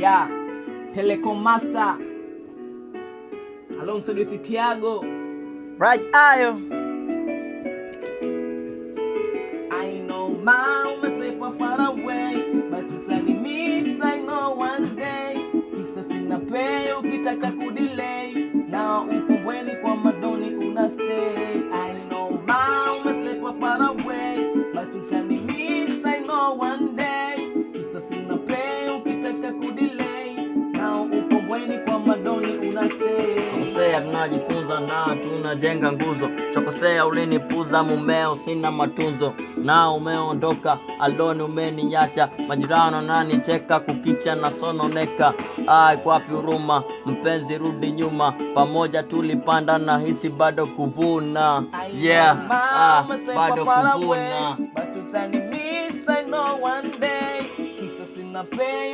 Yeah, Telecom Master alongside with Tiago. Raj Ayo. I know mama say for far away, but utani miss I know one day. Kisa sina pay ukitaka kudelay, na ukumbweni kwa madoni una stay. I know mama say for far away, but utani Tunajifunza na tunajenga nguzo. Chokosea ulinipuza mumeo, sina matunzo na umeondoka, aldoni umeniacha, majirano nanicheka, kukicha na sononeka. Ai, kwapi huruma mpenzi, rudi nyuma, pamoja tulipanda na hisi bado kuvuna. Yeah, ah, bado kuvuna. But I know one day. Kisa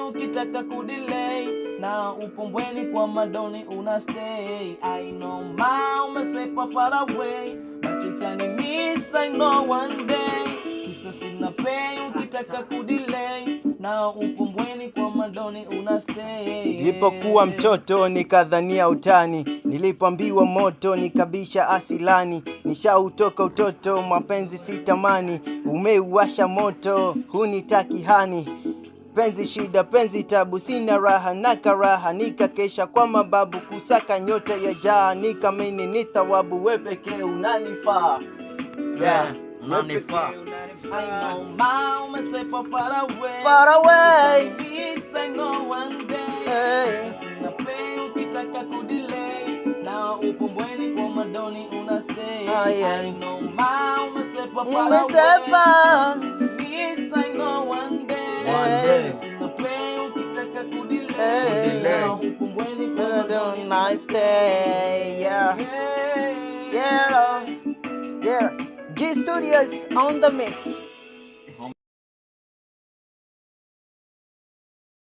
ukitaka kudelay na upombweni kwa madoni una stay. I know ma umesepa far away. But you can miss I know one day. Kisa sina pay ukitaka kudelay na upombweni kwa madoni una stay. Nilipokuwa mtoto nikadhania utani, nilipoambiwa moto nikabisha asilani. Nishautoka utoto, mapenzi sitamani, umeuwasha moto, hunitaki hani. Penzi shida, penzi tabu, sina raha na karaha, nikakesha kwa mababu kusaka nyota ya jaa, nikamini ni thawabu, we pekee unanifaa. Yeah, Unanifaa. I know ma umesepa far away. Far away. Miss I know one day. Hey. Sina pay ukitaka kudelay na upombweni kwa madoni una stay. Yeah. I know ma umesepa far away. Hey. na upombweni kwa madoni una Nice day, yeah. Yeah, yeah. G Studios on the mix.